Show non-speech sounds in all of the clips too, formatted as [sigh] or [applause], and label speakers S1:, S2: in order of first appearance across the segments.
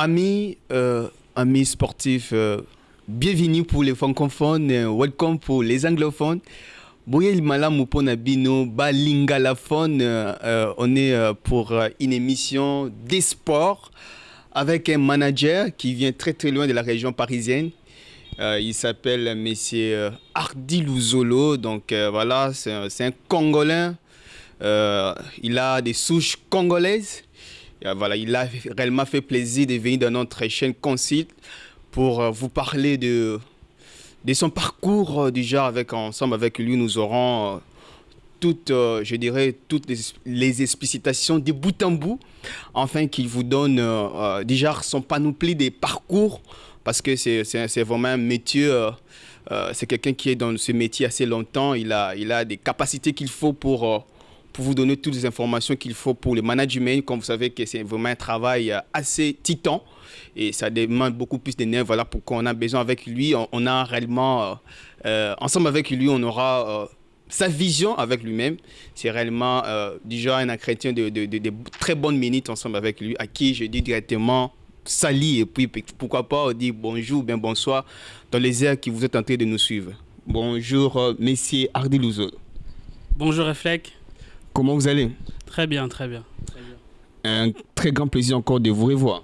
S1: amis, euh, amis sportifs, euh, bienvenue pour les francophones, euh, welcome pour les anglophones. Boyel Malam Bino, Balingalaphone, on est pour une émission des sports avec un manager qui vient très très loin de la région parisienne. Il s'appelle Monsieur Hardy Louzolo, donc voilà, c'est un, Congolais. Il a des souches congolaises. Euh, voilà, il a réellement fait plaisir de venir dans notre chaîne Concile pour euh, vous parler de, de son parcours. euh, déjà, avec, ensemble avec lui, nous aurons toutes, je dirais, toutes les, explicitations de bout en bout, afin qu'il vous donne déjà son panoplie des parcours, parce que c'est vraiment un métier, c'est quelqu'un qui est dans ce métier assez longtemps, il a, il a des capacités qu'il faut pour, pour vous donner toutes les informations qu'il faut pour le management, comme vous savez que c'est vraiment un travail euh, assez titan, et ça demande beaucoup plus d'énergie, voilà pourquoi on a besoin avec lui, on, a réellement, euh, euh, ensemble avec lui, on aura... sa vision avec lui-même, c'est réellement déjà un chrétien de, très bonnes minutes ensemble avec lui, à qui je dis directement salut et puis pourquoi pas dit bonjour, bien bonsoir dans les airs qui vous êtes en train de nous suivre. Bonjour, messieurs Hardy Louzo.
S2: Bonjour Reflec.
S1: Comment vous allez?
S2: Très bien, très bien. Très bien.
S1: Un très grand plaisir encore de vous revoir.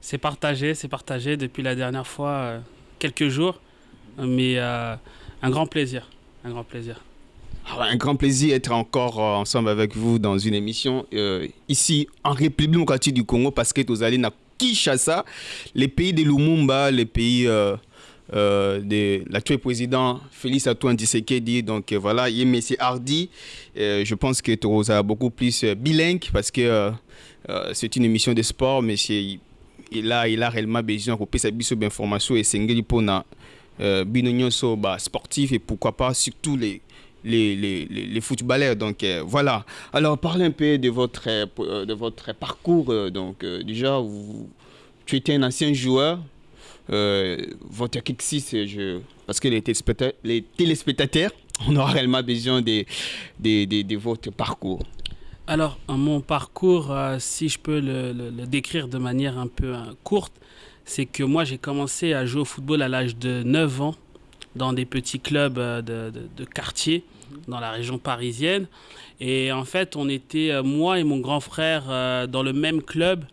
S2: C'est partagé, c'est partagé depuis la dernière fois, euh, quelques jours, mais euh, un grand plaisir, un grand plaisir.
S1: Ah Un grand plaisir d'être encore euh, ensemble avec vous dans une émission ici en République démocratique du Congo parce que vous allez à Kinshasa, les pays de Lumumba, les pays euh, de l'actuel président Félix Antoine Tshisekedi. Donc euh, voilà, il a M. Hardy. Euh, je pense que tu as beaucoup plus bilingue parce que c'est une émission de sport, mais il a, il a réellement besoin de sa d'informations et c'est bah, sportif et pourquoi pas surtout les les, les, les, footballeurs. Donc voilà. Alors parlez un peu de votre, de votre parcours. donc déjà, vous, tu étais un ancien joueur. Euh, votre kick 6, je, parce que les téléspectateurs, [laughs] on aura réellement besoin de, de, votre parcours.
S2: Alors, mon parcours, euh, si je peux le, décrire de manière un peu euh, courte, c'est que moi j'ai commencé à jouer au football à l'âge de 9 ans dans des petits clubs de, quartier dans la région parisienne. Et en fait, on était, moi et mon grand frère, dans le même club.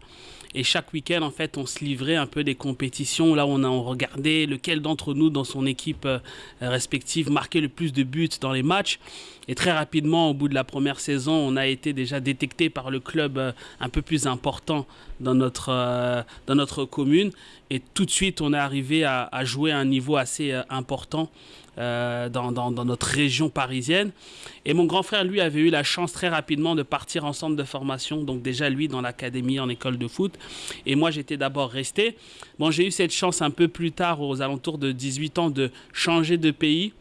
S2: Et chaque week-end, en fait, on se livrait un peu des compétitions. Là, on a on regardait lequel d'entre nous, dans son équipe euh, respective, marquait le plus de buts dans les matchs. Et très rapidement, au bout de la première saison, on a été déjà détecté par le club euh, un peu plus important dans notre, euh, dans notre commune. Et tout de suite, on est arrivé à, à jouer à un niveau assez important euh, dans, dans- notre région parisienne. Et mon grand frère, lui, avait eu la chance très rapidement de partir en centre de formation. Donc déjà, lui, dans l'académie, en école de foot. Et moi, j'étais d'abord resté. Bon, j'ai eu cette chance un peu plus tard, aux alentours de 18 ans, de changer de pays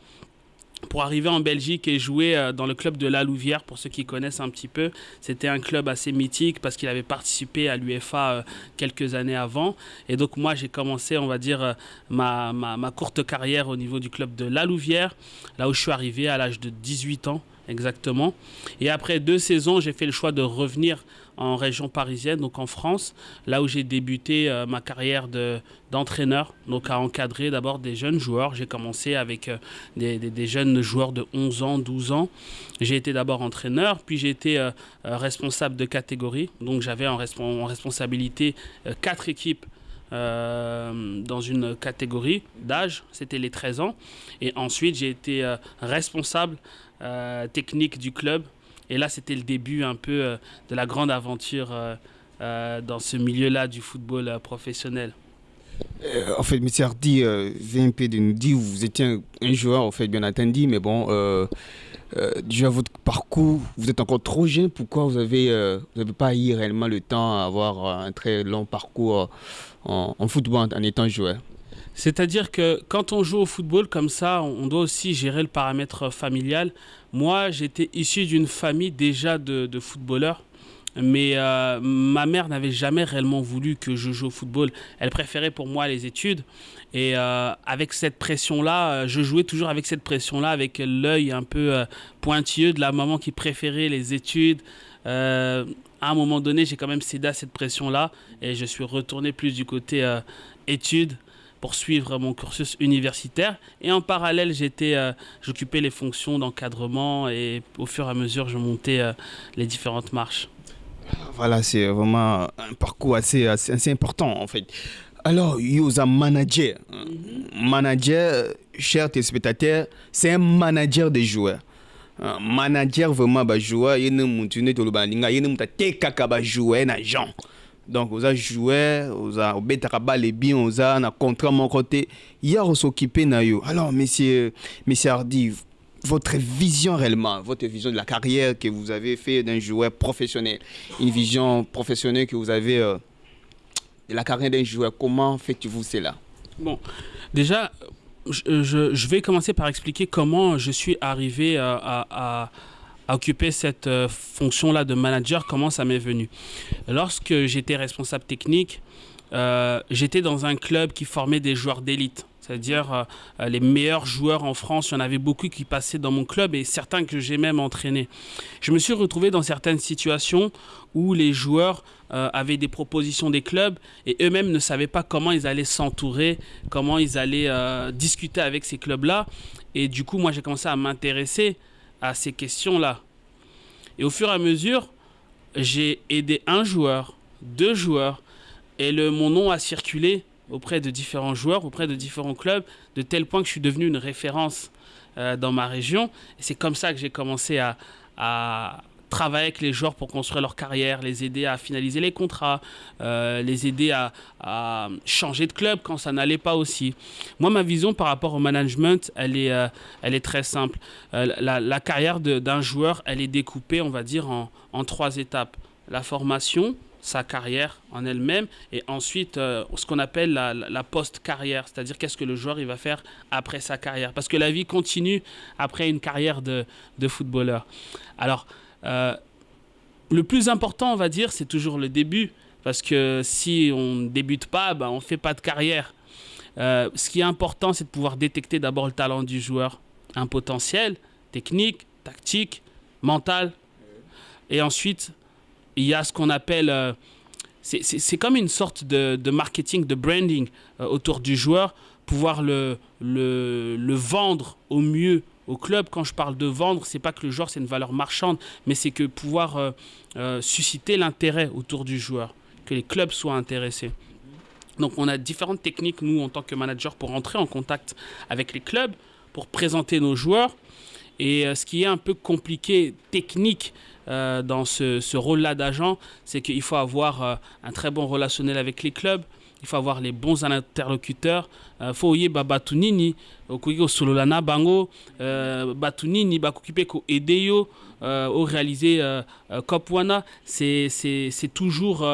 S2: pour arriver en Belgique et jouer euh, dans le club de La Louvière, pour ceux qui connaissent un petit peu. C'était un club assez mythique parce qu'il avait participé à l'UEFA euh, quelques années avant. Et donc moi, j'ai commencé, on va dire, euh, ma, ma, ma courte carrière au niveau du club de La Louvière, là où je suis arrivé à l'âge de 18 ans exactement. Et après deux saisons, j'ai fait le choix de revenir en région parisienne, donc en France, là où j'ai débuté euh, ma carrière de- d'entraîneur, donc à encadrer d'abord des jeunes joueurs. J'ai commencé avec euh, des, des- jeunes joueurs de 11 ans, 12 ans. J'ai été d'abord entraîneur, puis j'ai été euh, responsable de catégorie, donc j'avais en, respon- en responsabilité quatre équipes dans une catégorie d'âge, c'était les 13 ans. Et ensuite, j'ai été responsable technique du club. Et là, c'était le début un peu euh, de la grande aventure euh, euh, dans ce milieu-là du football professionnel.
S1: En fait, M. Hardy euh, vient un peu de nous vous étiez un, joueur, en fait, bien entendu, mais bon, euh, déjà votre parcours, vous êtes encore trop jeune. Pourquoi vous avez, vous n'avez pas eu réellement le temps à avoir un très long parcours en, football en étant joueur?
S2: C'est-à-dire que quand on joue au football comme ça, on doit aussi gérer le paramètre familial. Moi, j'étais issu d'une famille déjà de, footballeurs. Mais euh, ma mère n'avait jamais réellement voulu que je joue au football. Elle préférait pour moi les études. Et euh, avec cette pression-là, euh, je jouais toujours avec cette pression-là, avec l'œil un peu pointilleux de la maman qui préférait les études. À un moment donné, j'ai quand même cédé à cette pression-là et je suis retourné plus du côté études pour suivre mon cursus universitaire. Et en parallèle, j'étais, euh, j'occupais les fonctions d'encadrement et au fur et à mesure, je montais euh, les différentes marches.
S1: Voilà, c'est vraiment un parcours assez, assez, assez important en fait. Alors, un manager. Mm Manager, chers téléspectateurs, c'est un manager des joueurs. Un manager vraiment ba joueur, il to lubaninga, il kaka ba joueur na gens. Donc, vous avez joué, vous avez betaka les bien, vous avez un contrat mon côté, il y a s'occuper na yo. Alors, monsieur, monsieur Hardy, votre vision réellement, votre vision de la carrière que vous avez fait d'un joueur professionnel, une vision professionnelle que vous avez euh, de la carrière d'un joueur, comment faites-vous cela?
S2: Bon, déjà, je, vais commencer par expliquer comment je suis arrivé à occuper cette euh, fonction-là de manager, comment ça m'est venu? Lorsque j'étais responsable technique, euh, j'étais dans un club qui formait des joueurs d'élite c'est-à-dire euh, les meilleurs joueurs en France. Il y en avait beaucoup qui passaient dans mon club et certains que j'ai même entraînés. Je me suis retrouvé dans certaines situations où les joueurs avaient des propositions des clubs et eux-mêmes ne savaient pas comment ils allaient s'entourer, comment ils allaient discuter avec ces clubs-là. Et du coup, moi, j'ai commencé à m'intéresser à ces questions-là. Et au fur et à mesure, j'ai aidé un joueur, deux joueurs, et le, mon nom a circulé auprès de différents joueurs, auprès de différents clubs, de tel point que je suis devenu une référence euh, dans ma région. Et c'est comme ça que j'ai commencé à, à, travailler avec les joueurs pour construire leur carrière, les aider à finaliser les contrats, euh, les aider à, changer de club quand ça n'allait pas aussi. Moi, ma vision par rapport au management, elle est, euh, elle est très simple. Euh, la, carrière d'un joueur, elle est découpée, on va dire, en, trois étapes. La formation, sa carrière en elle-même et ensuite ce qu'on appelle la, la post-carrière, c'est-à-dire qu'est-ce que le joueur il va faire après sa carrière. Parce que la vie continue après une carrière de, de footballeur. Alors, euh, le plus important, on va dire, c'est toujours le début. Parce que si on ne débute pas, ben, on ne fait pas de carrière. Euh, ce qui est important, c'est de pouvoir détecter d'abord le talent du joueur. Un potentiel technique, tactique, mental. Et ensuite, il y a ce qu'on appelle... Euh, c'est comme une sorte de, marketing, de branding autour du joueur, pouvoir le, le, vendre au mieux au club. Quand je parle de vendre, c'est pas que le joueur c'est une valeur marchande, mais c'est que pouvoir euh, euh, susciter l'intérêt autour du joueur, que les clubs soient intéressés. Donc on a différentes techniques, nous, en tant que manager, pour entrer en contact avec les clubs, pour présenter nos joueurs. Et euh, ce qui est un peu compliqué, technique, dans ce, ce rôle-là d'agent, c'est qu'il faut avoir un très bon relationnel avec les clubs, il faut avoir les bons interlocuteurs. Il faut y batu nini okoki kosolola na bango. Batu nini bakoki ko aider yo au réaliser cop c'est toujours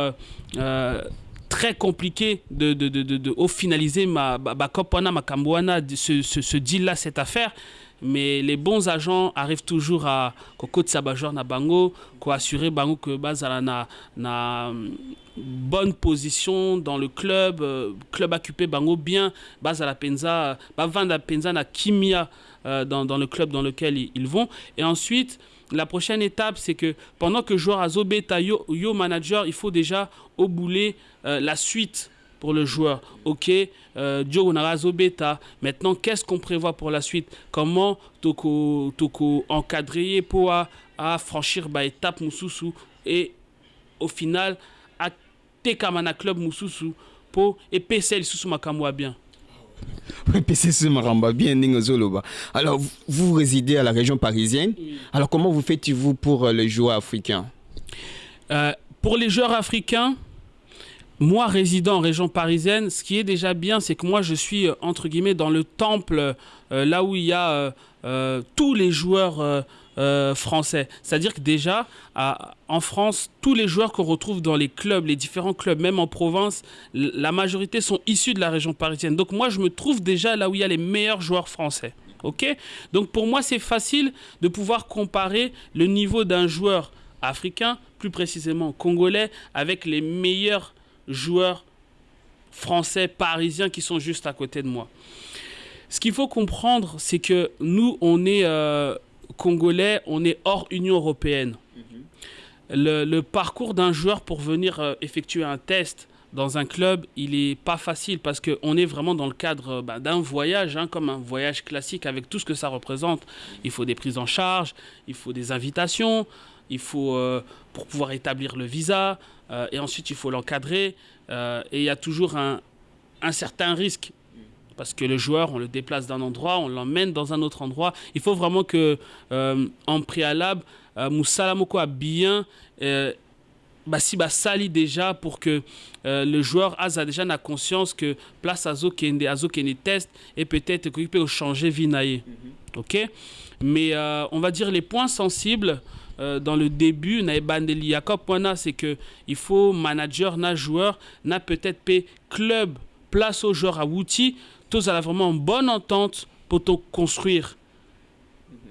S2: euh, très compliqué de, de, de, de, de au finaliser ma ba cop wana makambo wana ce, ce, ce deal là cette affaire mais les bons agents arrivent toujours à kokotisa bajoueur na bango koassurer bango que bazala na, na bonne position dans le club euh, club occupé bango bien bazala penza bavanda penza na kimia euh, dans, dans le club dans lequel ils, vont. Et ensuite la prochaine étape, c'est que pendant que joueur a Zobeta, yo, manager, il faut déjà euh, la suite pour le joueur. Ok, euh, Narazo Beta. Maintenant, qu'est-ce qu'on prévoit pour la suite? Comment toko, toko encadrer pour à, franchir bah, étape Moussousou et au final, à Tekamana Club Moussousou pour et PC Soussou Makamwa bien?
S1: Maramba bien Ningozoloba. Alors, vous, résidez à la région parisienne. Alors, comment vous faites-vous pour les joueurs africains?
S2: Euh, Pour les joueurs africains, moi, résident en région parisienne, ce qui est déjà bien, c'est que moi, je suis, entre guillemets, dans le temple, euh, là où il y a euh, euh, tous les joueurs français. C'est-à-dire que déjà, en France, tous les joueurs qu'on retrouve dans les clubs, les différents clubs, même en province, la majorité sont issus de la région parisienne. Donc moi, je me trouve déjà là où il y a les meilleurs joueurs français. Ok? Donc pour moi, c'est facile de pouvoir comparer le niveau d'un joueur africain, plus précisément congolais, avec les meilleurs joueurs français, parisiens qui sont juste à côté de moi. Ce qu'il faut comprendre, c'est que nous, on est euh, congolais, on est hors Union européenne. Mm -hmm. le, le parcours d'un joueur pour venir euh, effectuer un test dans un club, il est pas facile parce qu'on est vraiment dans le cadre euh, bah, d'un voyage, hein, comme un voyage classique avec tout ce que ça représente. Il faut des prises en charge, il faut des invitations, il faut euh, pour pouvoir établir le visa, euh, et ensuite il faut l'encadrer. euh, et il y a toujours un, un certain risque parce que le joueur, on le déplace d'un endroit, on l'emmène dans un autre endroit. Il faut vraiment que, en préalable, Moussa Moko a bien bah, si bah, sali déjà pour que euh, le joueur a déjà na conscience que place Azo Kende, Azo Kende test et peut-être qu'il peut changer Vinaye. Ok? Mais euh, on va dire les points sensibles euh, dans le début, c'est que il faut manager, na joueur, na peut-être pe club, place au joueur à Wouti, tous à vraiment une bonne entente pour te construire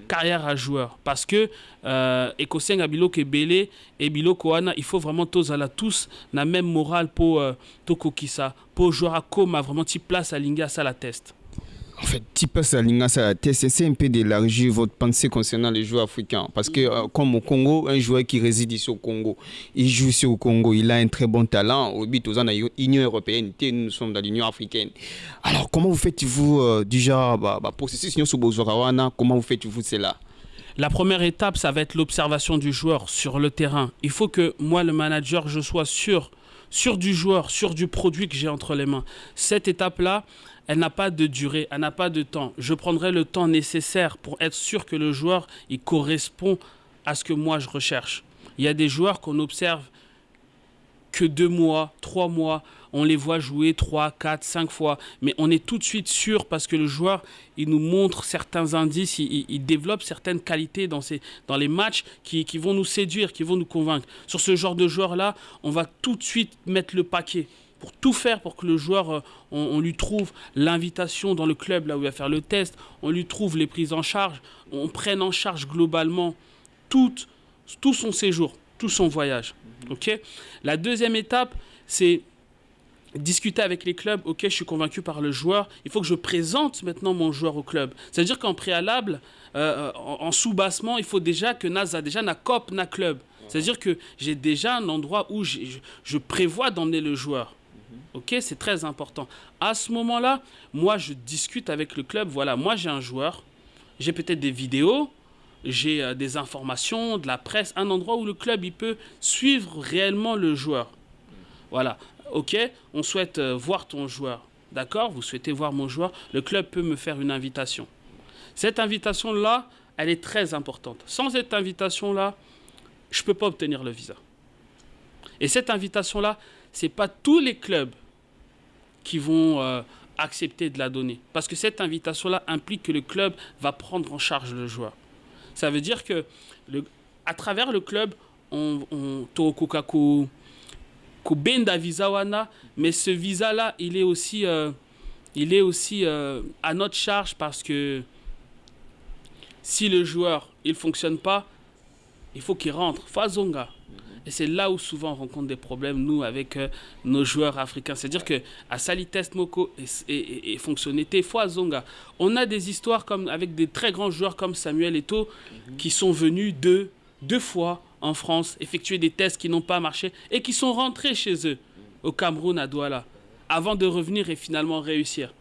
S2: carrière à joueur. Parce que euh, et il faut vraiment tozala tous na même morale pour euh, tokokisa pour joueur akoma vraiment ti place alingi asala test
S1: En fait, à la tête, c'est un peu d'élargir votre pensée concernant les joueurs africains. Parce que, euh, comme au Congo, un joueur qui réside ici au Congo, il joue ici au Congo, il a un très bon talent. Au but, aux l'Union européenne, nous sommes dans l'Union africaine. Alors, comment vous faites-vous, euh, déjà, bah, bah, processus comment vous faites-vous cela?
S2: La première étape, ça va être l'observation du joueur sur le terrain. Il faut que moi, le manager, je sois sûr, sûr du joueur, sûr du produit que j'ai entre les mains. Cette étape-là, elle n'a pas de durée, elle n'a pas de temps. Je prendrai le temps nécessaire pour être sûr que le joueur, il correspond à ce que moi je recherche. Il y a des joueurs qu'on observe que deux mois, trois mois, on les voit jouer trois, quatre, cinq fois, mais on est tout de suite sûr parce que le joueur, il nous montre certains indices, il, développe certaines qualités dans, ses, dans les matchs qui, qui vont nous séduire, qui vont nous convaincre. Sur ce genre de joueur-là, on va tout de suite mettre le paquet pour tout faire pour que le joueur, euh, on, on lui trouve l'invitation dans le club là où il va faire le test, on lui trouve les prises en charge, on prenne en charge globalement tout, tout son séjour, tout son voyage. Ok? La deuxième étape, c'est discuter avec les clubs. Ok, je suis convaincu par le joueur. Il faut que je présente maintenant mon joueur au club. C'est-à-dire qu'en préalable, euh, en, en sous-bassement, il faut déjà que Naz a déjà na cop, na club. C'est-à-dire que j'ai déjà un endroit où je, je prévois d'emmener le joueur. Ok, c'est très important. À ce moment-là, moi, je discute avec le club. Voilà, moi, j'ai un joueur. J'ai peut-être des vidéos j'ai euh, des informations, de la presse, un endroit où le club il peut suivre réellement le joueur. Voilà, ok, on souhaite euh, voir ton joueur. D'accord Vous souhaitez voir mon joueur Le club peut me faire une invitation. Cette invitation-là, elle est très importante. Sans cette invitation-là, je ne peux pas obtenir le visa. Et cette invitation-là, ce n'est pas tous les clubs qui vont euh, accepter de la donner. Parce que cette invitation-là implique que le club va prendre en charge le joueur. Ça veut dire que à travers le club, on, on tokoka ko, ko benda visa wana, mais ce visa-là, il est aussi, euh, il est aussi euh, à notre charge parce que si le joueur il fonctionne pas, il faut qu'il rentre. Fazonga. Et c'est là où souvent on rencontre des problèmes, nous, avec euh, nos joueurs africains. C'est-à-dire que à Sali Test Moko et, et, et, et fonctionnalité, Zonga, on a des histoires comme, avec des très grands joueurs comme Samuel Eto'o qui sont venus deux, deux fois en France effectuer des tests qui n'ont pas marché et qui sont rentrés chez eux, au Cameroun, à Douala, avant de revenir et finalement réussir.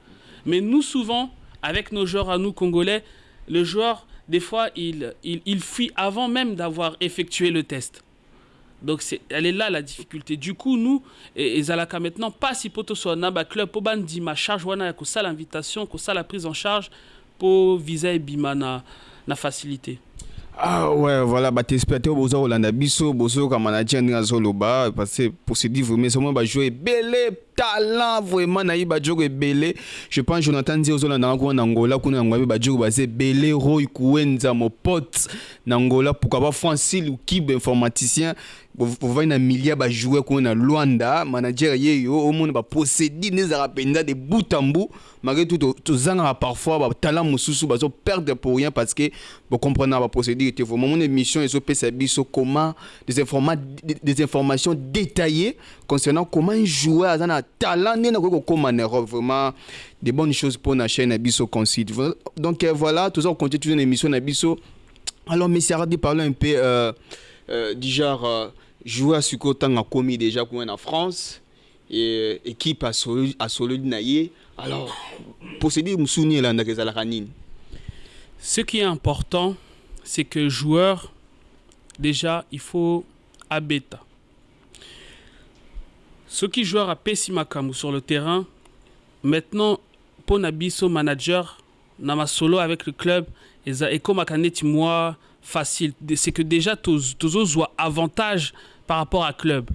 S2: Mais nous, souvent, avec nos joueurs à nous, Congolais, le joueur, des fois, il, il, fuit avant même d'avoir effectué le test. Donc c'est, elle est là la difficulté. Du coup, nous, et, et Zalaka maintenant, pas si poto soit naba club, pour bandi ma charge, wana ko ça l'invitation, ko ça la prise en charge, pour viser bima na, na facilité.
S1: ah ouais voilà batéléspectateur oh, boza kolanda biso bozoyoka manager ndenge azoloba parce que pour se dire vraiment somo bajoue ebele talent vraiment na iba jogo belé. Je pense Jonathan Nzi ozolanda ko na Angola kuna ngwa ba jogo ba c'est belé Roy Kuenza mon pote na Angola pourquoi pas Francine ou Kib informaticien bovai na milia bajouer kuna na Luanda manager ye yo omona baposedi nezaka mpenza de bout en bout. Malgré tout tozangaka parfois batala mosusu bazo perdre pour rien parce que bocomprenaka baprocédure te vraiment mon émission ezopesa biso comment des, informa des informations détaillées concernant comment un joueur aza na talent nde nakoki kokóma na europe vraiment des bonnes choses pour na chaîne na concide donc euh, voilà toza kocontinue toujours na émission na biso alors monsieur aradi parle un peu euh, euh, déjà euh, joueur sikoyo ntango akomi déjà kuna en france et équipe asololi na ye. Alors procédure mosusu nini elandaka ezalaka nini
S2: ce qui est important c'est que joueur déjà il faut abeta soki joueur apesi makambo sur le terrain maintenant mpo na biso manager na masolo avec le club ekomaka neti mwa facile. C'est que déjà tozozwa avantage par rapport à club.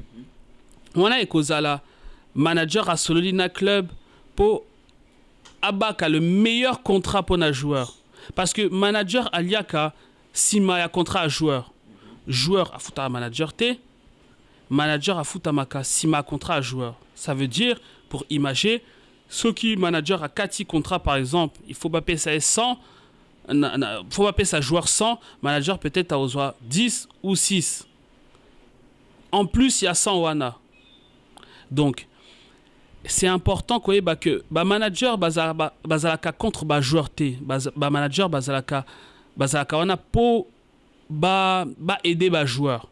S2: Wana ekozala manager asololi na club mpo abaka le meilleur contrat mpo na joueur parce que manager aliaka nsima ya contrat ya joueur. Joueur afutaka manager te manager afutamaka nsima ya contrat ya joueur. Ça veut dire pour imager soki manager akati contrat par exemple il faut bapesa ye 100 na, na, faut bapesa joueur 100 manager peut-être aozwa 10 ou 6 en plus il y a 100 wana donc c'est important koyeba que bamanager bazalaka baza contre bajoueur te bamanager bazalaka bazalaka wana mpo baede ba bajoueur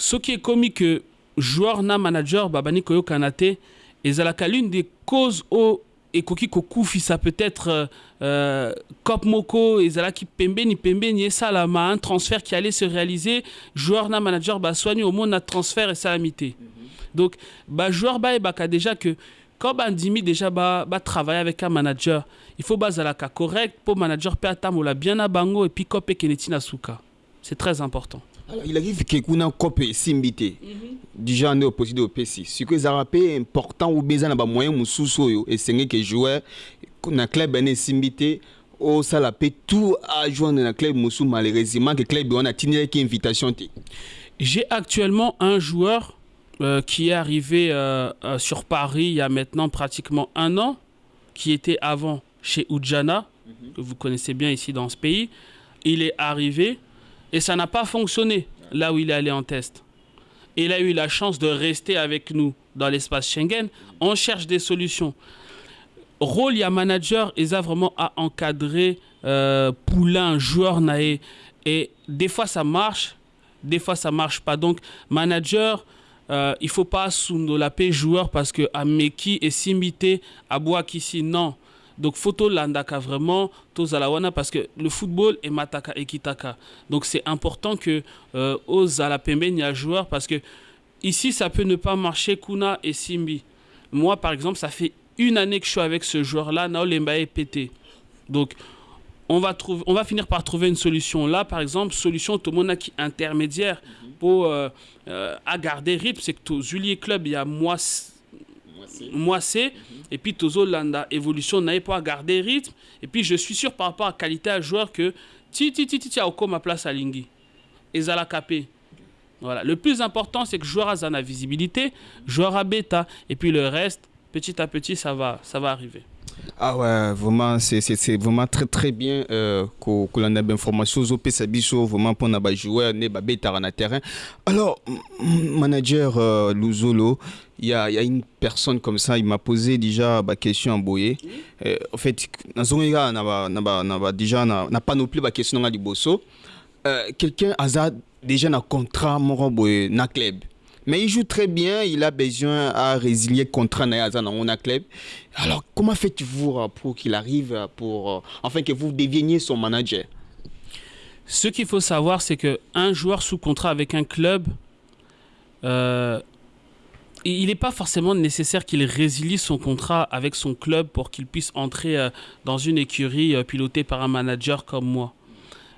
S2: soki ekomi que joueur na manager babani koyokana te ezalaka l'une des causes oyo ekoki kokufisa peut-être euh, cop moko ezalaki pembeni pembeni esalama un transfert qui allait se réaliser. Joueur na manager baswani omona transfert esalami te mm -hmm. donc bajoueur bayebaka déjà que quand bandimi déjà batravaille ba avec un manager il faut bazalaka correct mpo manager mpe atambola bien na bango epuis cop ekende ntina suka c'est très important
S1: Alors, il arrive que kuna kope esimbi te déjà nde oposide opesi sikoyo ezalaka mpe important obe eza na bamoyen mosusu oyo esengeki joueur na club ene esimbi te osala mpe tout ajoindre na club mosusu malheureusement que club wana atindelaki invitation te
S2: j'ai actuellement un joueur euh, qui est arrivé euh, euh, sur Paris il y a maintenant pratiquement un an qui était avant chez Ujana mm -hmm. que vous connaissez bien ici dans ce pays. Il est arrivé et ça n'a pas fonctionné là où il est allé en test. Il a eu la chance de rester avec nous dans l'espace Schengen. On cherche des solutions. Rôle, il y a manager, ils a vraiment à encadrer euh, Poulain, joueur naé. Et des fois ça marche, des fois ça marche pas. Donc, manager, euh, il faut pas sous la paix joueur parce que à Meki et Simité, à Boakissi, non. Donc photo landaka vraiment tozala parce que le football est mataka et kitaka. Donc c'est important que euh, ozala pembeni a joueur parce que ici ça peut ne pas marcher Kuna et Simbi. Moi par exemple, ça fait une année que je suis avec ce joueur là, Naolemba est pété. Donc on va, trouver, on va finir par trouver une solution. Là, par exemple, solution Tomona qui intermédiaire pour euh, euh, à garder rythme, c'est que Zulier Club, il y a moi mm -hmm. et puis Tozo Landa évolution n'avait pas garder rythme. Et puis je suis sûr par rapport à qualité à joueur que ti ti ti ti a ma place à Lingui. Et Zala Capé voilà. Le plus important c'est que joueur a la visibilité joueur a bêta. Et puis le reste petit à petit ça va ça va arriver
S1: ah ouais, vraiment, c'est vraiment très très bien euh, l'on a des informations au PSABISO, vraiment pour les joueurs, les bêta na terrain. Alors, manager euh, il y a, y a une personne comme ça, il m'a posé déjà la question en boye. Euh, en fait, dans déjà n'a pas non plus la question dans Bosso. Euh, Quelqu'un a déjà un contrat mon na club. Mais il joue très bien, il a besoin à résilier contre Nayaza dans mon club. Alors, comment faites-vous pour qu'il arrive, pour, enfin que vous deveniez son manager?
S2: Ce qu'il faut savoir, c'est qu'un joueur sous contrat avec un club, euh, il n'est pas forcément nécessaire qu'il résilie son contrat avec son club pour qu'il puisse entrer euh, dans une écurie euh, pilotée par un manager comme moi.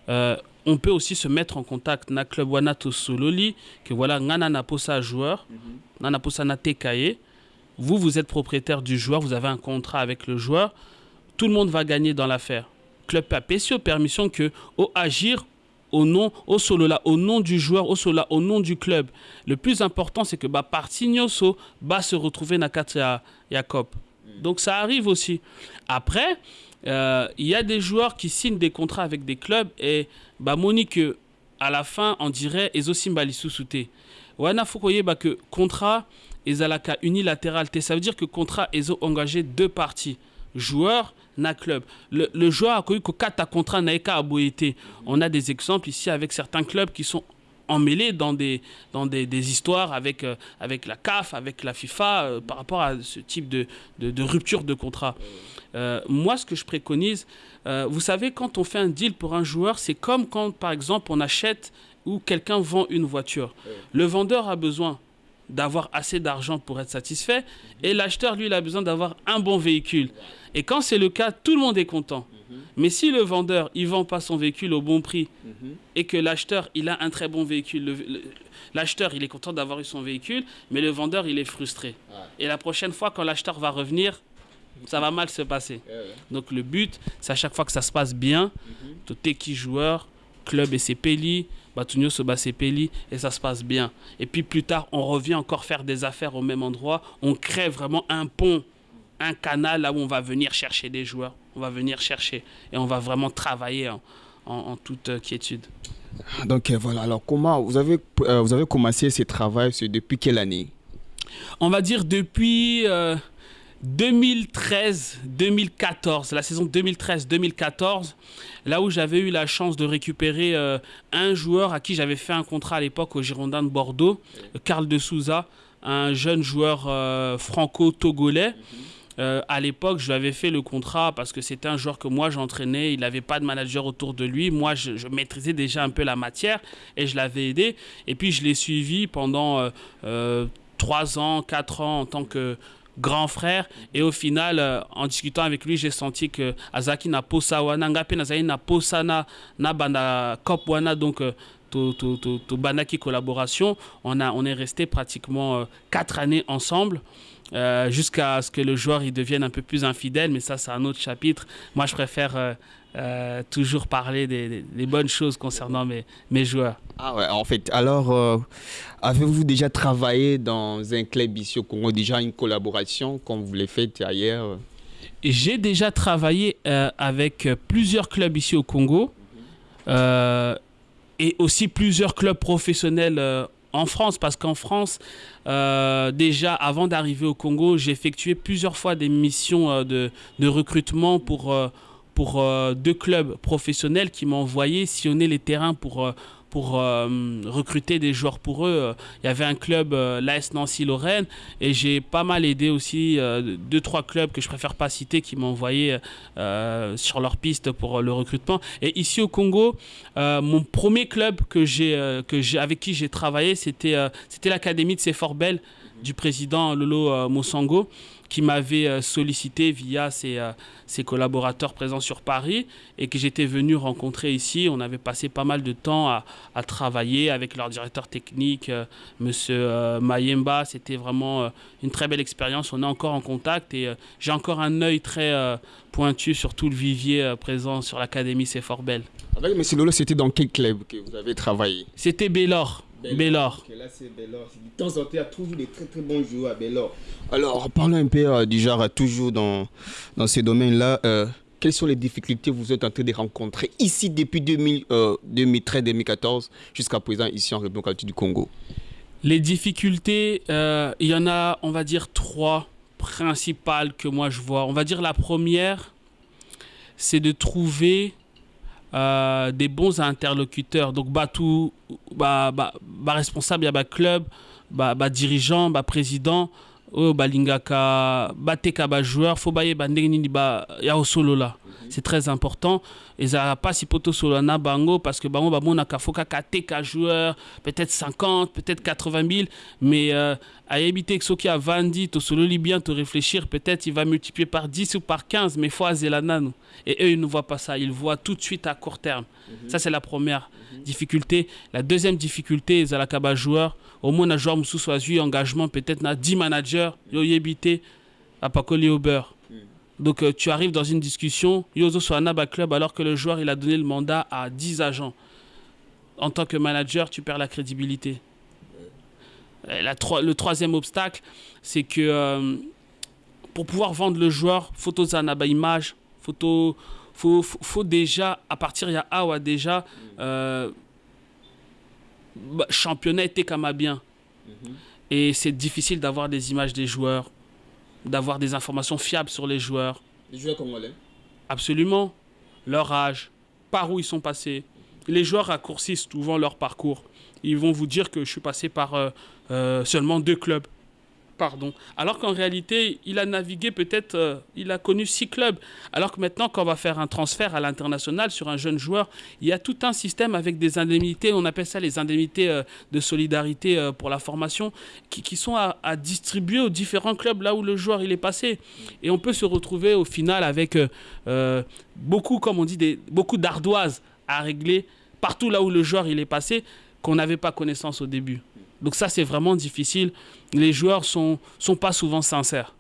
S2: Euh, on peut aussi se mettre en contact na club wana sololi que voilà ngana na posa joueur ngana posa na tekaye vous vous êtes propriétaire du joueur vous avez un contrat avec le joueur tout le monde va gagner dans l'affaire. Club papesio permission que au agir au nom au solo là au nom du joueur au solo là au nom du club. Le plus important c'est que bah partignoso va se retrouver na ya, ya cop donc ça arrive aussi. Après euh, il y a des joueurs qui signent des contrats avec des clubs et bah Monique à la fin on dirait ezosimba te wana faut koyeba que contrat ezalaka unilatéral. Ça veut dire que contrat ezo engagé deux parties. Joueur na club. Le, le joueur a connu kata contrat na eka aboyete. On a des exemples ici avec certains clubs qui sont emmêlé dans des, dans des, des histoires avec, euh, avec la CAF, avec la FIFA, euh, par rapport à ce type de, de, de rupture de contrat. Euh, moi, ce que je préconise, vous savez, quand on fait un deal pour un joueur, c'est comme quand, par exemple, on achète ou quelqu'un vend une voiture. Le vendeur a besoin d'avoir assez d'argent pour être satisfait et l'acheteur, lui, il a besoin d'avoir un bon véhicule. Et quand c'est le cas, tout le monde est content. Mais si le vendeur, il vend pas son véhicule au bon prix et que l'acheteur, il a un très bon véhicule, le- le- l'acheteur, il est content d'avoir eu son véhicule, mais le vendeur, il est frustré. Et la prochaine fois, quand l'acheteur va revenir, ça va mal se passer. Donc le but, c'est à chaque fois que ça se passe bien, tout qui joueur, club et ses peli, Batunio se bat ses peli, et ça se passe bien. Et puis plus tard, on revient encore faire des affaires au même endroit, on crée vraiment un pont, un canal là où on va venir chercher des joueurs, on va venir chercher, et on va vraiment travailler en, en- en toute euh, quiétude.
S1: Donc euh, voilà, alors comment vous avez, euh, vous avez commencé ce travail depuis quelle année?
S2: On va dire depuis euh, 2013-2014, la saison 2013-2014, là où j'avais eu la chance de récupérer euh, un joueur à qui j'avais fait un contrat à l'époque au Girondin de Bordeaux, Karl de Souza, un jeune joueur euh, franco-togolais. Euh, à l'époque, je lui avais fait le contrat parce que c'était un joueur que moi j'entraînais. Il n'avait pas de manager autour de lui. Moi, je, je maîtrisais déjà un peu la matière et je l'avais aidé. Et puis, je l'ai suivi pendant euh, euh, trois ans, quatre ans en tant que grand frère. Et au final, euh, en discutant avec lui, j'ai senti que Azaki na posa wana, ngape nazali na posa na, na banda cop wana, donc euh, to, to, to, to banaki collaboration. On, a, on est resté pratiquement euh, quatre années ensemble. euh, jusqu'à ce que le joueur il devienne un peu plus infidèle, mais ça c'est un autre chapitre. Moi je préfère euh, toujours parler des, des- des bonnes choses concernant mes, mes joueurs.
S1: Ah ouais, en fait, alors euh, avez-vous déjà travaillé dans un club ici au Congo, déjà une collaboration comme vous l'avez fait ailleurs?
S2: J'ai déjà travaillé euh, avec plusieurs clubs ici au Congo et aussi plusieurs clubs professionnels en France parce qu'en France, euh, déjà avant d'arriver au Congo, j'ai effectué plusieurs fois des missions euh, de, de recrutement pour, euh, pour euh, deux clubs professionnels qui m'ont envoyé sillonner les terrains pour, euh, pour euh, recruter des joueurs pour eux. Il y avait un club, l'AS Nancy-Lorraine, et j'ai pas mal aidé aussi deux, trois clubs que je préfère pas citer qui m'ont envoyé sur leur piste pour le recrutement. Et ici au Congo, mon premier club que que avec qui j'ai travaillé, c'était, c'était l'Académie de Sefor Bell du président Lolo Mosango qui m'avait euh, sollicité via ses, euh, ses collaborateurs présents sur Paris et que j'étais venu rencontrer ici. On avait passé pas mal de temps à, à travailler avec leur directeur technique, euh, Monsieur Mayemba. C'était vraiment une très belle expérience. On est encore en contact et j'ai encore un œil très pointu sur tout le vivier présent sur l'Académie C'est fort belle.
S1: Avec M. Lolo, c'était dans quel club que vous avez travaillé?
S2: C'était Bellor. Bellor.
S1: Là, c'est Bellor. De temps en temps, il y a toujours des très très bons joueurs à Bellor. Alors, parlons un peu euh, du genre, toujours dans, dans ces domaines-là. euh, quelles sont les difficultés que vous êtes en train de rencontrer ici depuis 2000, euh, 2013-2014 jusqu'à présent ici en République du Congo?
S2: Les difficultés, euh, il y en a, on va dire, trois principales que moi je vois. On va dire la première, c'est de trouver euh, des bons interlocuteurs. Donc, bah, tout, bah, bah, bah, responsable, il y a bah, club, bah, bah, dirigeant, bah, président, oyo balingaka bateka bajoueur fo bayeba ndenge nini ya kosolola c'est très important. Ezalaka mpasi mpo tosolola na bango parce que bango bamonaka fo kaka ateka joueur peut-être 50 peut-être 80 000 mais euh, ayebi te soki avandi tosololi bien réfléchir peut-être il va multiplier par 10 ou par 15 mais fo azela nanu et eux ils ne voient pas ça. Ils voient tout de suite à court terme. Ça c'est la première difficulté. La deuxième difficulté ezalaka bajoueur omona joueur mosusu azwi engagement peut-être na 10 managers yo oyebi te apakoli au beurre donc euh, tu arrives dans une discussion yo ozosala na baclub alors que le joueur il a donné le mandat à 10 agents. En tant que manager tu perds la crédibilité. Euh, la tro- le troisième obstacle c'est que euh, pour pouvoir vendre le joueur photo zanaba image photo faut, faut, faut déjà à partir il y a awa déjà euh, bah, championnat était comme bien et c'est difficile d'avoir des images des joueurs d'avoir des informations fiables sur les joueurs.
S1: Les joueurs congolais.
S2: Absolument. Leur âge par où ils sont passés. Les joueurs raccourcissent souvent leur parcours. Ils vont vous dire que je suis passé par euh, euh, seulement deux clubs. Alors qu'en réalité, il a navigué peut-être, euh, il a connu six clubs. Alors que maintenant, quand on va faire un transfert à l'international sur un jeune joueur, il y a tout un système avec des indemnités, on appelle ça les indemnités euh, de solidarité euh, pour la formation, qui, sont à, distribuer aux différents clubs là où le joueur il est passé. Et on peut se retrouver au final avec beaucoup, comme on dit, beaucoup d'ardoises à régler partout là où le joueur il est passé qu'on n'avait pas connaissance au début. Donc ça, c'est vraiment difficile. Les joueurs sont, sont pas souvent sincères.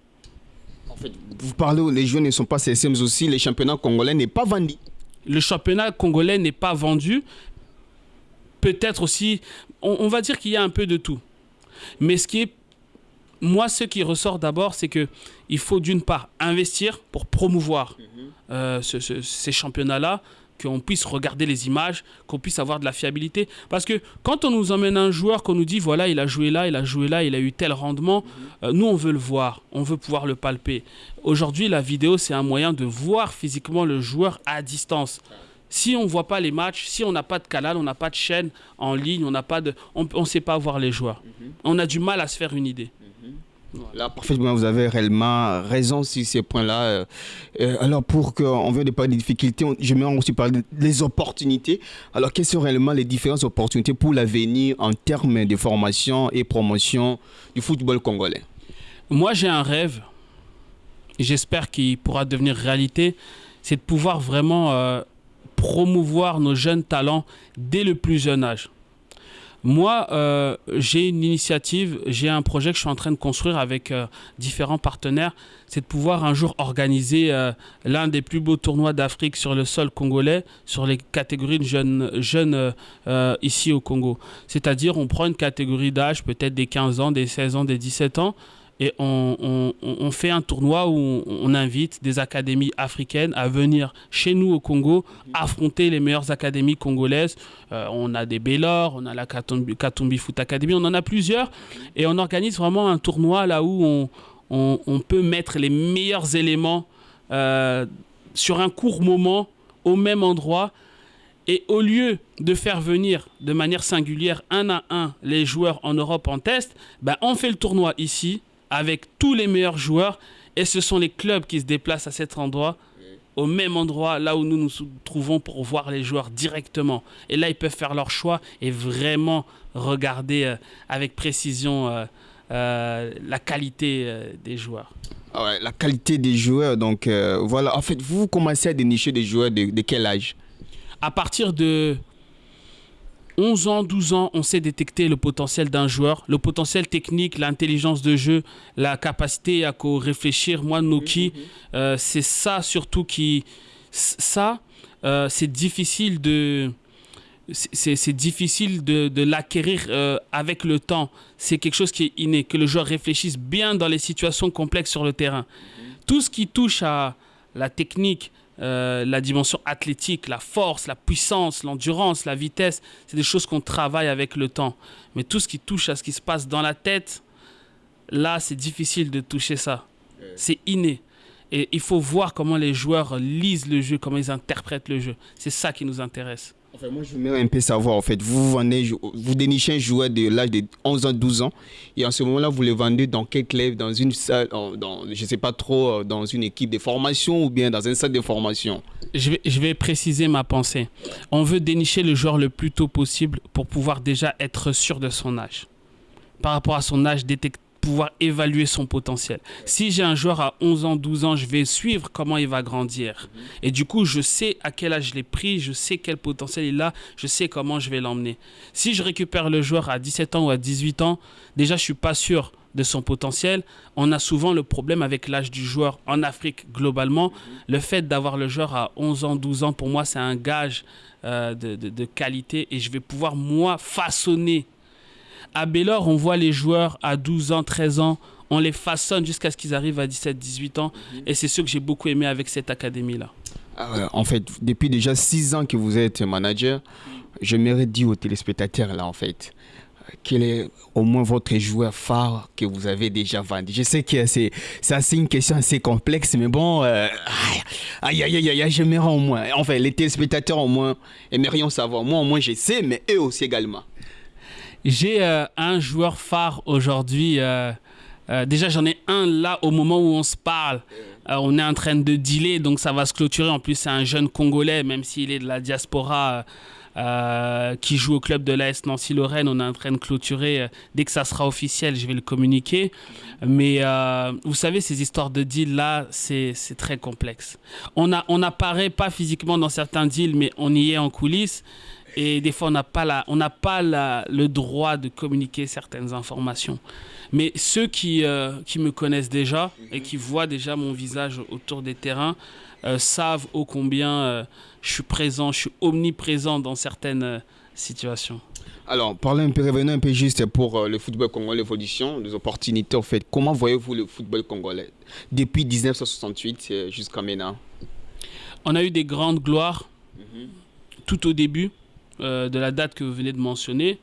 S1: En fait, vous parlez, où les joueurs ne sont pas CSM, mais aussi les championnats congolais n'est pas vendu.
S2: Le championnat congolais n'est pas vendu. Peut-être aussi, on, on va dire qu'il y a un peu de tout. Mais ce qui est, moi, ce qui ressort d'abord, c'est que il faut d'une part investir pour promouvoir euh, ce- ce- ces championnats-là, qu'on puisse regarder les images, qu'on puisse avoir de la fiabilité. Parce que quand on nous emmène un joueur, qu'on nous dit, voilà, il a joué là, il a joué là, il a eu tel rendement, euh, nous, on veut le voir, on veut pouvoir le palper. Aujourd'hui, la vidéo, c'est un moyen de voir physiquement le joueur à distance. Si on ne voit pas les matchs, si on n'a pas de canal, on n'a pas de chaîne en ligne, on n'a pas de, on ne sait pas voir les joueurs. On a du mal à se faire une idée.
S1: Là, parfaitement, vous avez réellement raison sur ces points-là. Euh, euh, alors, pour qu'on vienne de parler des difficultés, on- j'aimerais aussi parler des opportunités. Alors, quelles sont réellement les différentes opportunités pour l'avenir en termes de formation et promotion du football congolais?
S2: Moi, j'ai un rêve, j'espère qu'il pourra devenir réalité, c'est de pouvoir vraiment euh, promouvoir nos jeunes talents dès le plus jeune âge. Moi, euh, j'ai une initiative, j'ai un projet que je suis en train de construire avec euh, différents partenaires, c'est de pouvoir un jour organiser euh, l'un des plus beaux tournois d'Afrique sur le sol congolais, sur les catégories de jeunes, jeunes ici au Congo. C'est-à-dire, on prend une catégorie d'âge, peut-être des 15 ans, des 16 ans, des 17 ans, et on, fait un tournoi où on, invite des académies africaines à venir chez nous au Congo affronter les meilleures académies congolaises. Euh, on a des Baylor, on a la Katumbi, Foot Academy, on en a plusieurs. Et on organise vraiment un tournoi là où on peut mettre les meilleurs éléments euh, sur un court moment au même endroit. Et au lieu de faire venir de manière singulière un à un les joueurs en Europe en test, ben on fait le tournoi ici avec tous les meilleurs joueurs et ce sont les clubs qui se déplacent à cet endroit au même endroit là où nous nous trouvons pour voir les joueurs directement. Et là, ils peuvent faire leur choix et vraiment regarder euh, avec précision euh, euh, la qualité des joueurs.
S1: Ah ouais, La qualité des joueurs, donc voilà. En fait, vous commencez à dénicher des joueurs de, de quel âge?
S2: À partir de 11 ans, 12 ans, on sait détecter le potentiel d'un joueur, le potentiel technique, l'intelligence de jeu, la capacité à co-réfléchir. Moi, Noki, euh, c'est ça surtout qui... Ça, euh, c'est difficile de... C'est c'est difficile de, de l'acquérir euh, avec le temps. C'est quelque chose qui est inné, que le joueur réfléchisse bien dans les situations complexes sur le terrain. Tout ce qui touche à la technique, euh, la dimension athlétique, la force, la puissance, l'endurance, la vitesse, c'est des choses qu'on travaille avec le temps. Mais tout ce qui touche à ce qui se passe dans la tête, là, c'est difficile de toucher ça. C'est inné. Et il faut voir comment les joueurs lisent le jeu, comment ils interprètent le jeu. C'est ça qui nous intéresse.
S1: Enfin, moi, je voudrais un peu savoir, en fait, vous vendez, vous dénichez un joueur de l'âge de 11 ans, 12 ans, et en ce moment-là, vous le vendez dans quel club? Dans une salle, dans, je ne sais pas trop, euh, dans une équipe de formation ou bien dans un salle de formation?
S2: Je vais, je vais préciser ma pensée. On veut dénicher le joueur le plus tôt possible pour pouvoir déjà être sûr de son âge. Par rapport à son âge, détect- pouvoir évaluer son potentiel. Si j'ai un joueur à 11 ans, 12 ans, je vais suivre comment il va grandir. Et du coup, je sais à quel âge je l'ai pris, je sais quel potentiel il a, je sais comment je vais l'emmener. Si je récupère le joueur à 17 ans ou à 18 ans, déjà, je suis pas sûr de son potentiel. On a souvent le problème avec l'âge du joueur en Afrique globalement. Le fait d'avoir le joueur à 11 ans, 12 ans, pour moi, c'est un gage euh, de, qualité et je vais pouvoir, moi, façonner. À Baylor, on voit les joueurs à 12 ans, 13 ans, on les façonne jusqu'à ce qu'ils arrivent à 17, 18 ans. Et c'est ce que j'ai beaucoup aimé avec cette académie-là.
S1: Ah ouais, En fait, depuis déjà 6 ans que vous êtes manager, j'aimerais dire aux téléspectateurs, là, en fait, quel est au moins votre joueur phare que vous avez déjà vendu Je sais que c'est c'est assez une question assez complexe, mais bon, euh, aïe, aïe, aïe, aïe, aïe, j'aimerais au moins, enfin, les téléspectateurs au moins aimerions savoir. Moi, au moins, je sais, mais eux aussi également.
S2: J'ai un joueur phare aujourd'hui. déjà, j'en ai un là au moment où on se parle. on est en train de dealer, donc ça va se clôturer. En plus, c'est un jeune Congolais, même s'il est de la diaspora. Euh, qui joue au club de l'AS Nancy-Lorraine. On est en train de clôturer. Euh, dès que ça sera officiel, je vais le communiquer. Mais euh, vous savez, ces histoires de deals là, c'est très complexe. On, a, apparaît pas physiquement dans certains deals, mais on y est en coulisses. Et des fois, on n'a pas, le droit de communiquer certaines informations. Mais ceux qui me connaissent déjà et qui voient déjà mon visage autour des terrains savent ô combien je suis présent, je suis omniprésent dans certaines euh, situations.
S1: Alors, parlez un peu, revenons un peu juste pour euh, le football congolais, l'évolution, les opportunités en fait. Comment voyez-vous le football congolais depuis 1968 euh, jusqu'à maintenant?
S2: On a eu des grandes gloires mhm. tout au début de la date que vous venez de mentionner.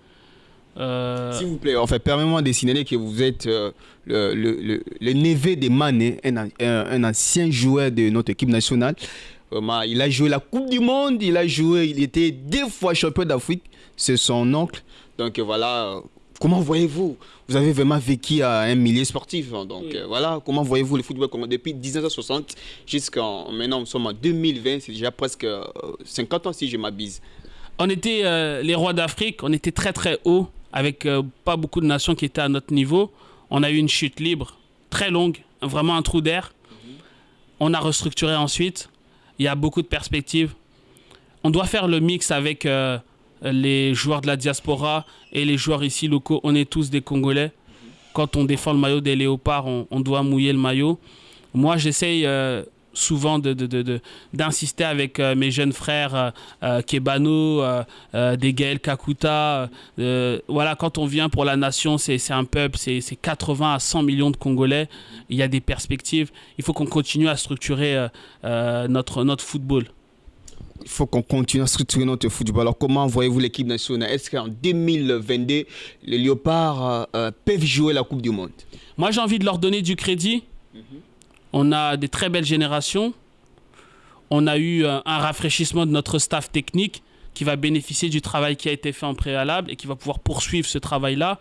S1: S'il vous plaît, en fait, permettez-moi de signaler que vous êtes le, le, le, neveu de Mané, un, un, ancien joueur de notre équipe nationale il a joué la Coupe du Monde, il a joué, il était deux fois champion d'Afrique. C'est son oncle. Donc voilà, comment voyez-vous? Vous avez vraiment vécu à un milieu sportif. Hein. donc voilà, comment voyez-vous le football depuis 1960 jusqu'à maintenant, nous sommes en 2020, c'est déjà presque 50 euh, ans si je m'abuse.
S2: On était euh, les rois d'Afrique, on était très très haut, avec euh, pas beaucoup de nations qui étaient à notre niveau. On a eu une chute libre, très longue, vraiment un trou d'air. On a restructuré ensuite il y a beaucoup de perspectives. On doit faire le mix avec euh, les joueurs de la diaspora et les joueurs ici locaux. On est tous des Congolais. Quand on défend le maillot des léopards, on, doit mouiller le maillot. Moi, j'essaye euh, souvent d'insister de, avec euh, mes jeunes frères Kebano, des Gaël Kakuta. voilà, quand on vient pour la nation, c'est un peuple, c'est 80 à 100 millions de Congolais. Il y a des perspectives. Il faut qu'on continue à structurer notre, notre football
S1: il faut qu'on continue à structurer notre football. Alors, comment voyez-vous l'équipe nationale? Est-ce qu'en 2022, les Léopards peuvent jouer la Coupe du Monde?
S2: Moi, j'ai envie de leur donner du crédit. Mhm. On a des très belles générations. On a eu un, rafraîchissement de notre staff technique qui va bénéficier du travail qui a été fait en préalable et qui va pouvoir poursuivre ce travail-là.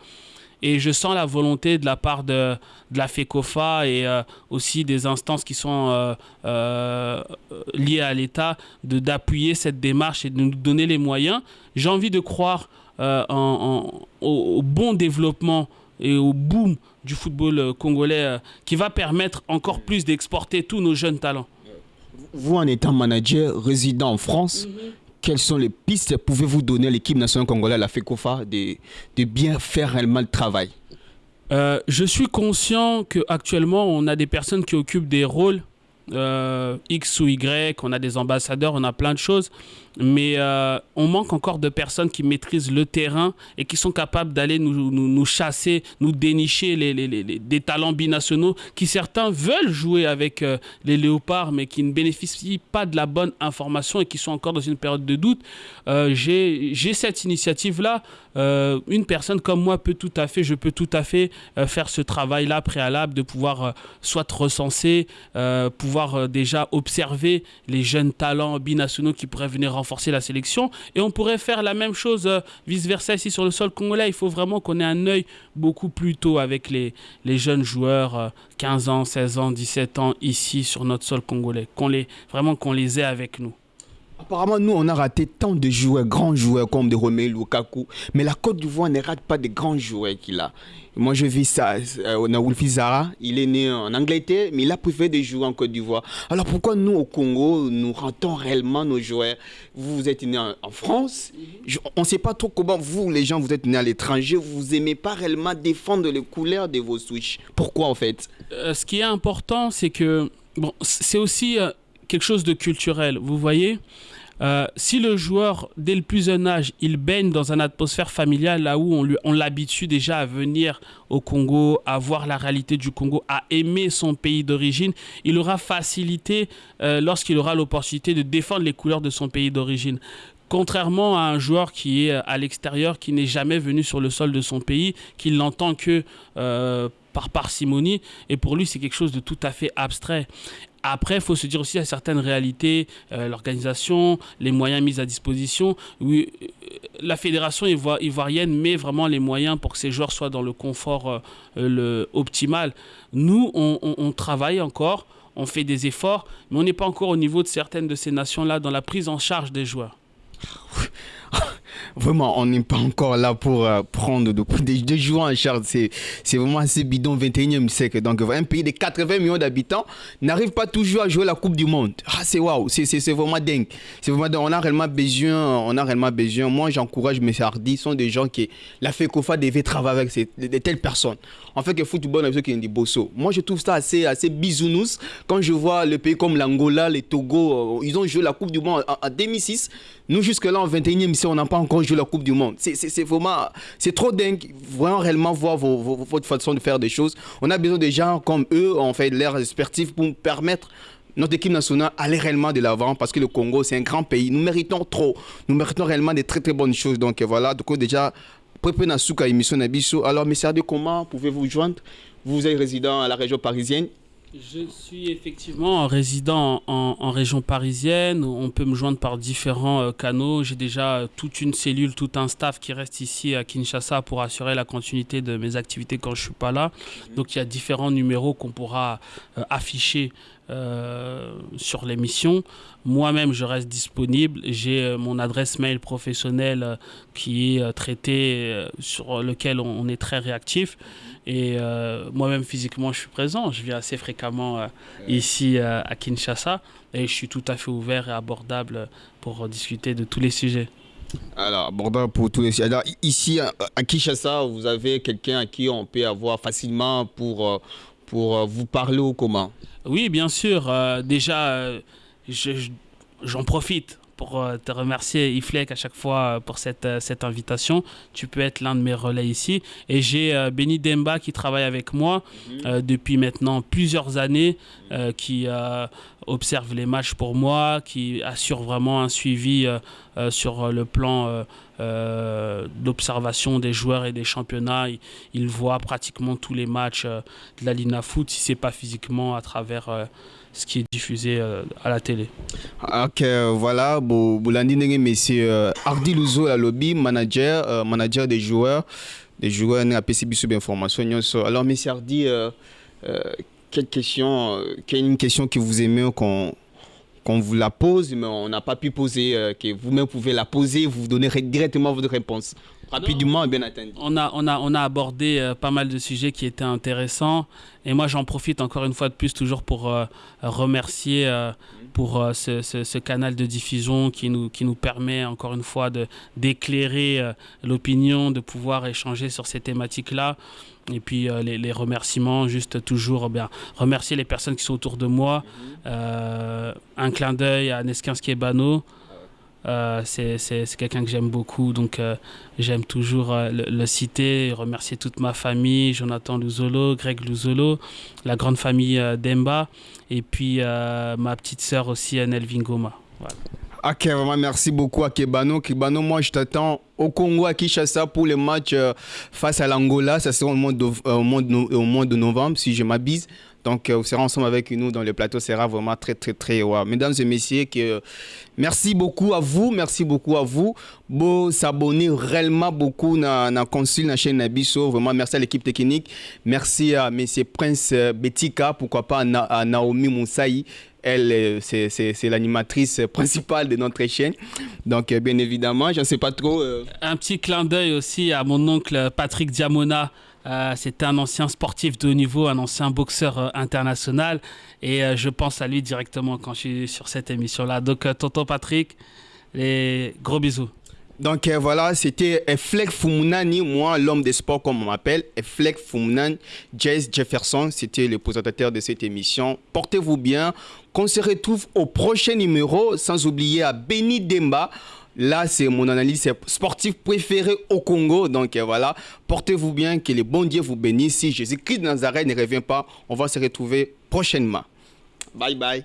S2: Et je sens la volonté de la part de, la FECOFA et euh, aussi des instances qui sont euh, euh, liées à l'État d'appuyer cette démarche et de nous donner les moyens. J'ai envie de croire en, au, bon développement et au boom du football euh, congolais euh, qui va permettre encore plus d'exporter tous nos jeunes talents.
S1: Vous, en étant manager résident en France, mhm. quelles sont les pistes pouvez-vous donner à l'équipe nationale congolaise, la FECOFA, de, de bien faire réellement le travail?
S2: Euh, Je suis conscient qu'actuellement, on a des personnes qui occupent des rôles X ou Y, on a des ambassadeurs, on a plein de choses mais euh, on manque encore de personnes qui maîtrisent le terrain et qui sont capables d'aller nous, nous, chasser, nous dénicher les, les, les, des talents binationaux qui certains veulent jouer avec euh, les léopards mais qui ne bénéficient pas de la bonne information et qui sont encore dans une période de doute. Euh, J'ai cette initiative-là. Euh, une personne comme moi peut tout à fait, je peux tout à fait faire ce travail-là préalable de pouvoir soit recenser, pouvoir déjà observer les jeunes talents binationaux qui pourraient venir renforcer la sélection. Et on pourrait faire la même chose euh, vice-versa ici sur le sol congolais. Il faut vraiment qu'on ait un œil beaucoup plus tôt avec les, les jeunes joueurs, 15 euh, ans, 16 ans, 17 ans, ici sur notre sol congolais. Qu'on les, vraiment qu'on les ait avec nous.
S1: Apparemment, nous, on a raté tant de joueurs, grands joueurs comme de Romelu Lukaku. Mais la Côte d'Ivoire ne rate pas de grands joueurs qu'il a. Moi, je vis ça. Euh, on a Wolfi Zara, il est né en Angleterre, mais il a préféré de jouer en Côte d'Ivoire. Alors pourquoi nous, au Congo, nous ratons réellement nos joueurs? Vous êtes né en, France. on ne sait pas trop comment vous, les gens, vous êtes nés à l'étranger. Vous n'aimez pas réellement défendre les couleurs de vos switches. Pourquoi, en fait?
S2: Euh, Ce qui est important, c'est que bon, c'est aussi euh, quelque chose de culturel. Vous voyez? Euh, si le joueur, dès le plus jeune âge, il baigne dans une atmosphère familiale, là où on, on l'habitue déjà à venir au Congo, à voir la réalité du Congo, à aimer son pays d'origine, il aura facilité euh, lorsqu'il aura l'opportunité de défendre les couleurs de son pays d'origine. Contrairement à un joueur qui est à l'extérieur, qui n'est jamais venu sur le sol de son pays, qui l'entend que euh, par parcimonie, et pour lui c'est quelque chose de tout à fait abstrait. Après, il faut se dire aussi à certaines réalités, euh, l'organisation, les moyens mis à disposition. Oui, la fédération ivoirienne met vraiment les moyens pour que ces joueurs soient dans le confort le optimal. Nous, on, travaille encore, on fait des efforts, mais on n'est pas encore au niveau de certaines de ces nations-là dans la prise en charge des joueurs. [laughs]
S1: vraiment, on n'est pas encore là pour euh, prendre [laughs] des, des, joueurs en charge. C'est vraiment assez bidon 21e siècle. Donc, un pays de 80 millions d'habitants n'arrive pas toujours à jouer la Coupe du Monde. Ah, c'est waouh, c'est vraiment dingue. C'est vraiment. On a réellement besoin, on a réellement besoin. Moi, j'encourage mes Hardy, ce sont des gens qui, la FECOFA devait travailler avec ces, de, telles personnes. En fait, que football, on a ait des bosso. Moi, je trouve ça assez, assez quand je vois le pays comme l'Angola, les Togo, euh, ils ont joué la Coupe du Monde en, 2006. Nous, jusque-là, en 21e siècle, on n'a pas encore joué la Coupe du Monde. C'est vraiment, c'est trop dingue. Vraiment, réellement voir votre façon de faire des choses. On a besoin de gens comme eux, en fait, l'air sportif pour permettre notre équipe nationale aller réellement de l'avant parce que le Congo, c'est un grand pays. Nous méritons trop. Nous méritons réellement des très très bonnes choses. Donc voilà, donc déjà, Nasuka émission Nabiso. Alors, messieurs, comment pouvez-vous joindre? Vous êtes résident à la région parisienne.
S2: Je suis effectivement résident en, région parisienne. On peut me joindre par différents euh, canaux. J'ai déjà euh, toute une cellule, tout un staff qui reste ici à Kinshasa pour assurer la continuité de mes activités quand je ne suis pas là. Donc il y a différents numéros qu'on pourra euh, afficher sur l'émission. Moi-même, je reste disponible. J'ai mon adresse mail professionnelle qui est traitée, sur lequel on est très réactif. Et euh, moi-même, physiquement, je suis présent. Je viens assez fréquemment euh, ici euh, à Kinshasa et je suis tout à fait ouvert et abordable pour discuter de tous les sujets.
S1: Alors, abordable pour tous les sujets. Alors, ici à Kinshasa, vous avez quelqu'un à qui on peut avoir facilement pour, pour vous parler ou comment
S2: Oui, bien sûr. déjà, j'en profite pour euh, te remercier, Iflek, à chaque fois euh, pour cette, euh, cette invitation. Tu peux être l'un de mes relais ici. Et j'ai Benny Demba qui travaille avec moi mhm. depuis maintenant plusieurs années, qui observe les matchs pour moi, qui assure vraiment un suivi sur le plan d'observation des joueurs et des championnats. Il, il, voit pratiquement tous les matchs de la Lina Foot, si ce n'est pas physiquement à travers ce qui est diffusé euh, à la télé.
S1: Ok, voilà, Boulandi monsieur euh, Ardi Luzo, la lobby, manager, euh, manager des joueurs, des joueurs à PCB sub information. Alors, monsieur Ardi, quelle question, quelle une question que vous aimez qu'on qu'on vous la pose, mais on n'a pas pu poser, que vous-même pouvez la poser, vous donnerez directement votre réponse rapidement et bien attendu.
S2: On a, on a, on a abordé euh, pas mal de sujets qui étaient intéressants. Et moi, j'en profite encore une fois de plus, toujours pour euh, remercier euh, pour ce, ce, canal de diffusion qui nous, qui nous permet encore une fois d'éclairer l'opinion, de pouvoir échanger sur ces thématiques-là. Et puis les, les, remerciements, juste toujours bien remercier les personnes qui sont autour de moi. Mm-hmm. un clin d'œil à Neskin Skebano. Euh, c'est quelqu'un que j'aime beaucoup, donc euh, j'aime toujours euh, le, citer, remercier toute ma famille, Jonathan Luzolo, Greg Luzolo, la grande famille Demba, et puis ma petite sœur aussi, Anel Vingoma.
S1: Ok, vraiment merci beaucoup à Kebano. Kebano, moi je t'attends au Congo à Kinshasa pour le match face à l'Angola. Ça sera au mois, de, au, mois de, au mois de novembre, si je m'abuse. Donc, vous serez ensemble avec nous dans le plateau. sera vraiment très, très, très. Wow. Mesdames et messieurs, que, merci beaucoup à vous. Merci beaucoup à vous. Beau s'abonner réellement beaucoup dans la consul, chaîne Nabiso. Vraiment, merci à l'équipe technique. Merci à M. Prince Betika. Pourquoi pas à Naomi Moussaï. Elle, c'est l'animatrice principale de notre chaîne. Donc, bien évidemment, je ne sais pas trop. Euh,
S2: Un petit clin d'œil aussi à mon oncle Patrick Diamona. Euh, C'était un ancien sportif de haut niveau, un ancien boxeur euh, international. Et euh, je pense à lui directement quand je suis sur cette émission-là. Donc, tonton Patrick, les gros bisous.
S1: Donc voilà, c'était Eflek Fumunani, moi l'homme des sports comme on m'appelle, Eflek Fumunani, Jess Jefferson, c'était le présentateur de cette émission. Portez-vous bien, qu'on se retrouve au prochain numéro, sans oublier à Benny Demba. Là, c'est mon analyse sportif préféré au Congo. Donc euh, voilà, portez-vous bien, que les bons dieux vous bénissent. Si Jésus-Christ de Nazareth ne revient pas, on va se retrouver prochainement. Bye bye.